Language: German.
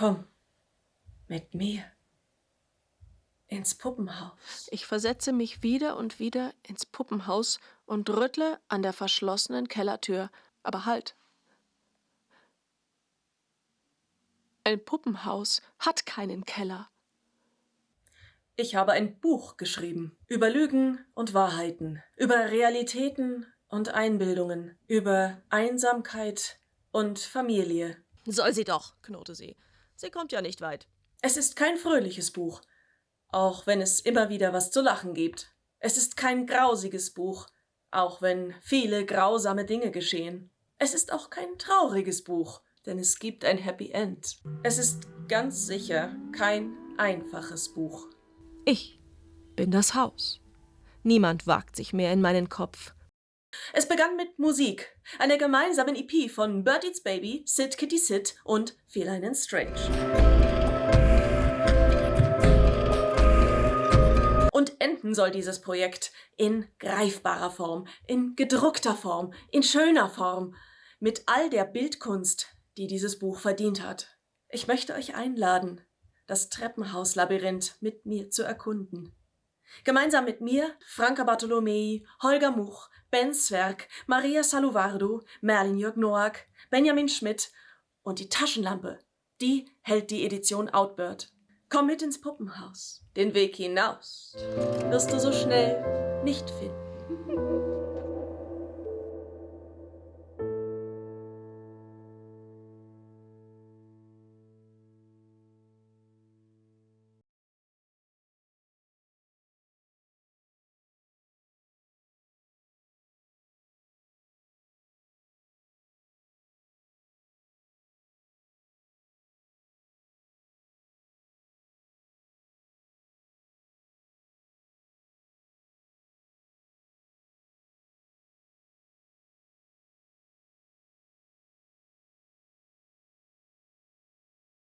Komm mit mir ins Puppenhaus. Ich versetze mich wieder und wieder ins Puppenhaus und rüttle an der verschlossenen Kellertür. Aber halt! Ein Puppenhaus hat keinen Keller. Ich habe ein Buch geschrieben über Lügen und Wahrheiten, über Realitäten und Einbildungen, über Einsamkeit und Familie. Soll sie doch, knurrte sie. Sie kommt ja nicht weit. Es ist kein fröhliches Buch, auch wenn es immer wieder was zu lachen gibt. Es ist kein grausiges Buch, auch wenn viele grausame Dinge geschehen. Es ist auch kein trauriges Buch, denn es gibt ein Happy End. Es ist ganz sicher kein einfaches Buch. Ich bin das Haus. Niemand wagt sich mehr in meinen Kopf. Es begann mit Musik, einer gemeinsamen EP von Bird Eats Baby, Sid Kitty Sid und Feline Strange. Und enden soll dieses Projekt in greifbarer Form, in gedruckter Form, in schöner Form, mit all der Bildkunst, die dieses Buch verdient hat. Ich möchte euch einladen, das Treppenhauslabyrinth mit mir zu erkunden. Gemeinsam mit mir, Franka Bartolomei, Holger Much, Ben Zwerg, Maria Saluvardo, Merlin Jörg Noack, Benjamin Schmidt und die Taschenlampe, die hält die Edition Outbird. Komm mit ins Puppenhaus. Den Weg hinaus wirst du so schnell nicht finden.